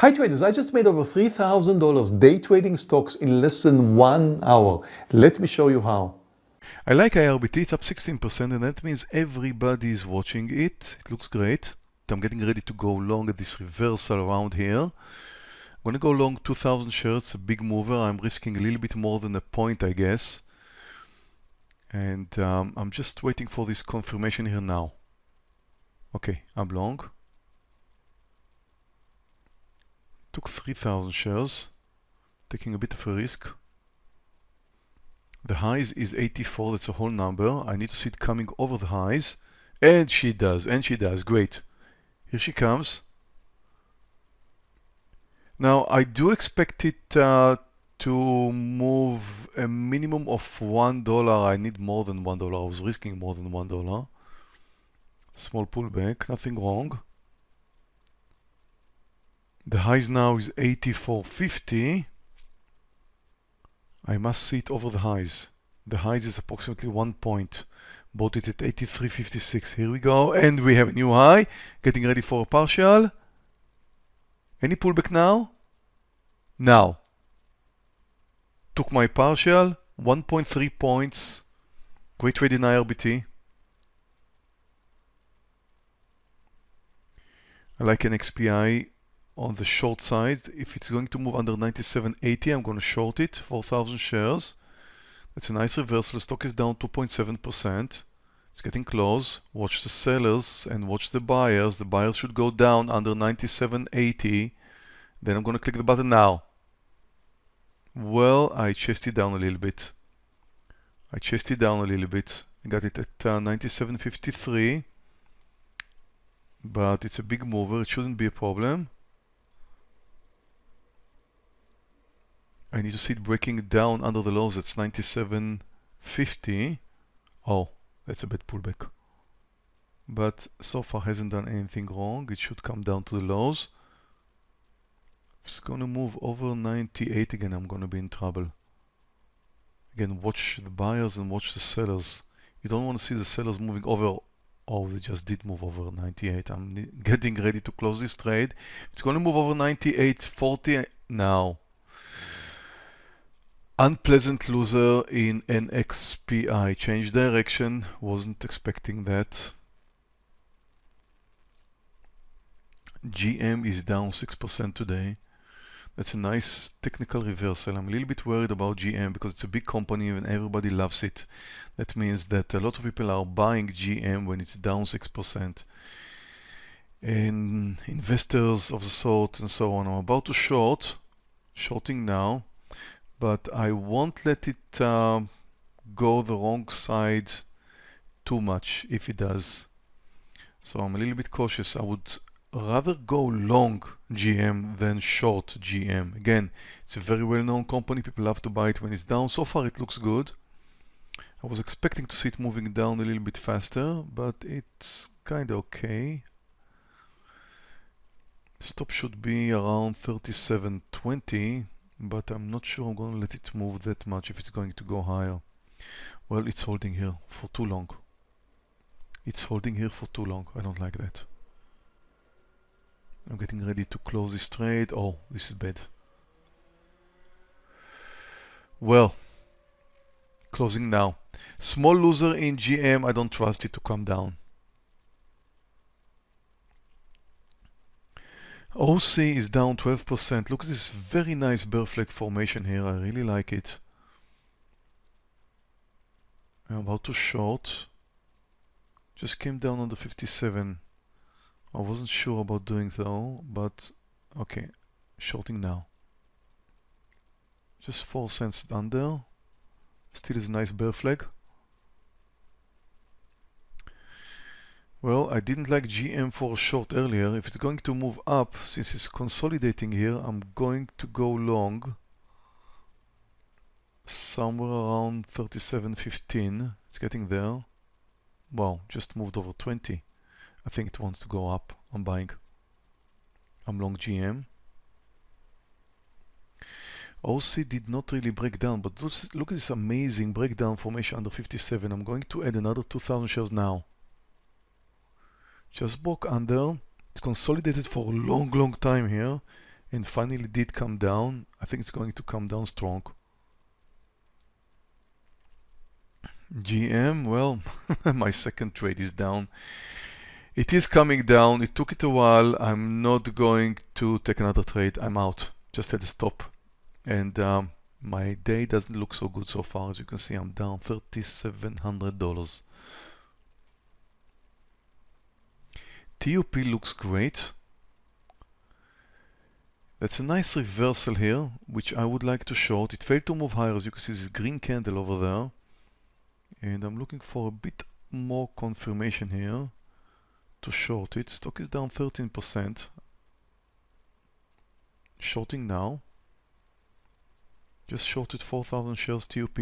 Hi traders, I just made over $3,000 day trading stocks in less than one hour. Let me show you how. I like IRBT, it's up 16% and that means everybody is watching it. It looks great. I'm getting ready to go long at this reversal around here. I'm going to go long 2,000 shares, a big mover. I'm risking a little bit more than a point, I guess. And um, I'm just waiting for this confirmation here now. Okay, I'm long. Took 3,000 shares, taking a bit of a risk. The highs is 84, that's a whole number. I need to see it coming over the highs. And she does, and she does, great. Here she comes. Now, I do expect it uh, to move a minimum of $1. I need more than $1. I was risking more than $1. Small pullback, nothing wrong. The highs now is 84.50. I must see it over the highs. The highs is approximately one point. Bought it at 83.56. Here we go. And we have a new high. Getting ready for a partial. Any pullback now? Now took my partial, 1.3 points, great trade in IRBT. I like NXPI on the short side. If it's going to move under 97.80, I'm going to short it, 4,000 shares. That's a nice reversal. The stock is down 2.7%. It's getting close. Watch the sellers and watch the buyers. The buyers should go down under 97.80. Then I'm going to click the button now. Well, I chased it down a little bit. I chased it down a little bit. I got it at uh, 97.53. But it's a big mover. It shouldn't be a problem. I need to see it breaking down under the lows. That's 97.50. Oh, that's a bit pullback. But so far hasn't done anything wrong. It should come down to the lows If it's going to move over 98 again, I'm going to be in trouble. Again, watch the buyers and watch the sellers. You don't want to see the sellers moving over. Oh, they just did move over 98. I'm getting ready to close this trade. It's going to move over 98.40 now. Unpleasant loser in NXPI. Change direction. Wasn't expecting that. GM is down 6% today. That's a nice technical reversal. I'm a little bit worried about GM because it's a big company and everybody loves it. That means that a lot of people are buying GM when it's down 6%. And investors of the sort and so on. I'm about to short, shorting now, but I won't let it uh, go the wrong side too much if it does. So I'm a little bit cautious. I would rather go long GM than short GM. Again, it's a very well-known company. People love to buy it when it's down. So far, it looks good. I was expecting to see it moving down a little bit faster, but it's kind of okay. Stop should be around 37.20, but I'm not sure I'm going to let it move that much if it's going to go higher. Well, it's holding here for too long. It's holding here for too long. I don't like that. I'm getting ready to close this trade. Oh, this is bad. Well, closing now. Small loser in GM. I don't trust it to come down. OC is down 12%. Look at this very nice bear flag formation here. I really like it. I'm about to short. Just came down on the 57. I wasn't sure about doing though, but okay, shorting now. Just 4 cents under. Still is a nice bear flag. Well, I didn't like GM for a short earlier. If it's going to move up, since it's consolidating here, I'm going to go long. Somewhere around 37.15. It's getting there. Wow, just moved over 20. I think it wants to go up. I'm buying. I'm long GM. OC did not really break down, but look at this amazing breakdown formation under 57. I'm going to add another 2,000 shares now. Just broke under. It's consolidated for a long, long time here. and finally did come down. I think it's going to come down strong. GM, well, my second trade is down. It is coming down. It took it a while. I'm not going to take another trade. I'm out. Just at the stop. And um, my day doesn't look so good so far. As you can see, I'm down $3,700. TUP looks great. That's a nice reversal here, which I would like to short. It failed to move higher, as you can see this green candle over there. And I'm looking for a bit more confirmation here to short it. Stock is down 13%. Shorting now. Just shorted 4,000 shares TUP.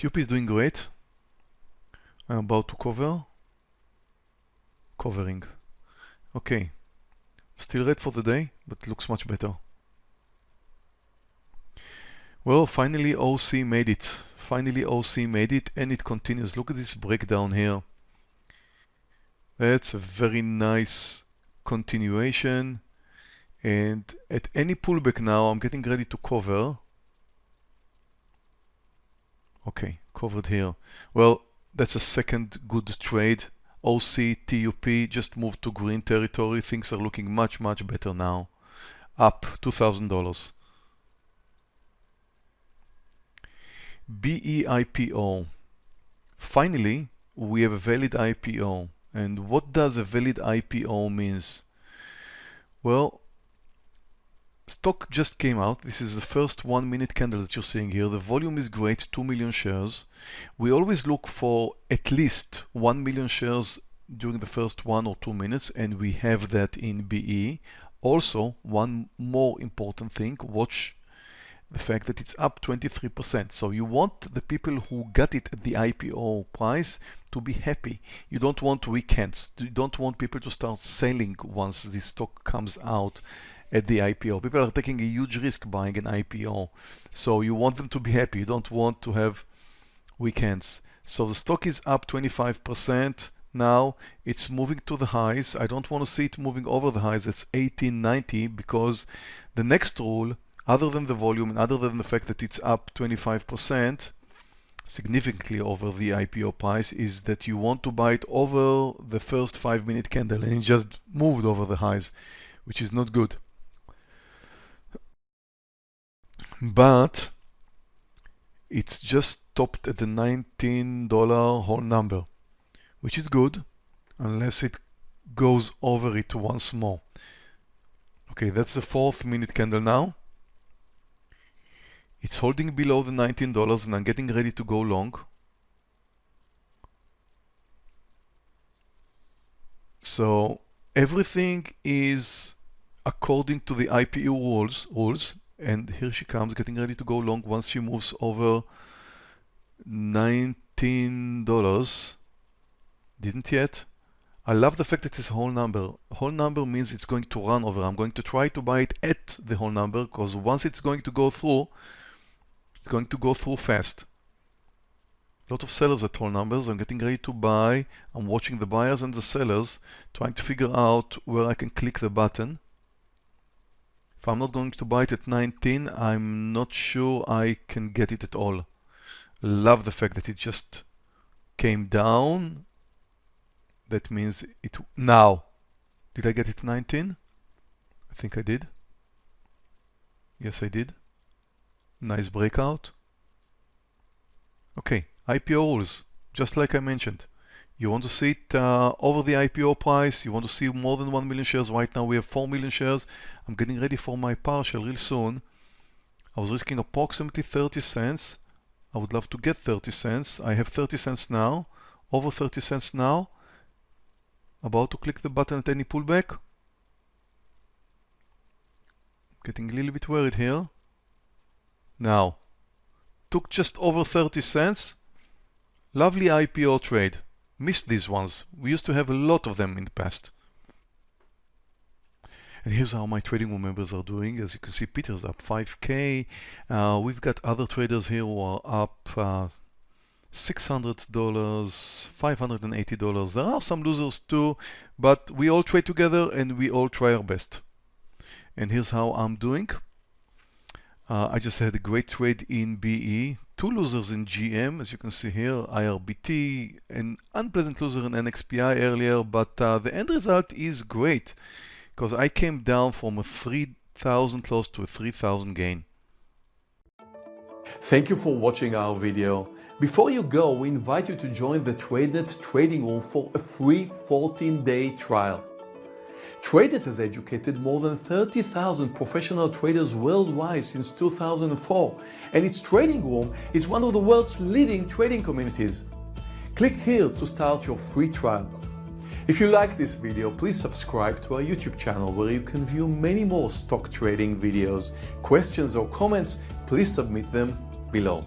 TUP is doing great. I'm about to cover. Covering. Okay. Still red for the day, but looks much better. Well, finally OC made it. Finally OC made it and it continues. Look at this breakdown here. That's a very nice continuation. And at any pullback now, I'm getting ready to cover. Okay, covered here. Well, that's a second good trade. OC, TUP just moved to green territory. Things are looking much, much better now. Up $2,000. BEIPO. Finally, we have a valid IPO. And what does a valid IPO means? Well, stock just came out. This is the first one minute candle that you're seeing here. The volume is great, 2 million shares. We always look for at least 1 million shares during the first one or two minutes, and we have that in BE. Also, one more important thing, watch the fact that it's up 23%. So you want the people who got it at the IPO price to be happy. You don't want weak hands. You don't want people to start selling once the stock comes out at the IPO. People are taking a huge risk buying an IPO. So you want them to be happy. You don't want to have weak hands. So the stock is up 25%. Now it's moving to the highs. I don't want to see it moving over the highs. It's 1890 because the next rule other than the volume and other than the fact that it's up 25% significantly over the IPO price is that you want to buy it over the first five minute candle and it just moved over the highs, which is not good. But it's just stopped at the $19 whole number, which is good unless it goes over it once more. Okay, that's the fourth minute candle now. It's holding below the $19 and I'm getting ready to go long. So everything is according to the IPO rules, rules and here she comes getting ready to go long once she moves over $19 didn't yet I love the fact that it's a whole number whole number means it's going to run over I'm going to try to buy it at the whole number because once it's going to go through it's going to go through fast. A lot of sellers at whole numbers. I'm getting ready to buy. I'm watching the buyers and the sellers, trying to figure out where I can click the button. If I'm not going to buy it at 19, I'm not sure I can get it at all. Love the fact that it just came down. That means it now. Did I get it 19? I think I did. Yes, I did. Nice breakout. Okay, IPO rules, just like I mentioned. You want to see it uh, over the IPO price, you want to see more than 1 million shares. Right now we have 4 million shares. I'm getting ready for my partial real soon. I was risking approximately 30 cents. I would love to get 30 cents. I have 30 cents now, over 30 cents now. About to click the button at any pullback. Getting a little bit worried here. Now, took just over 30 cents. Lovely IPO trade. Missed these ones. We used to have a lot of them in the past. And here's how my trading room members are doing. As you can see, Peter's up 5K. Uh, we've got other traders here who are up uh, $600, $580. There are some losers too, but we all trade together and we all try our best. And here's how I'm doing. Uh, I just had a great trade in BE, two losers in GM, as you can see here, IRBT, an unpleasant loser in NXPI earlier, but uh, the end result is great because I came down from a 3,000 loss to a 3,000 gain. Thank you for watching our video. Before you go, we invite you to join the TradeNet trading room for a free 14-day trial. TradeNet has educated more than 30,000 professional traders worldwide since 2004, and its trading room is one of the world's leading trading communities. Click here to start your free trial. If you like this video, please subscribe to our YouTube channel where you can view many more stock trading videos. Questions or comments, please submit them below.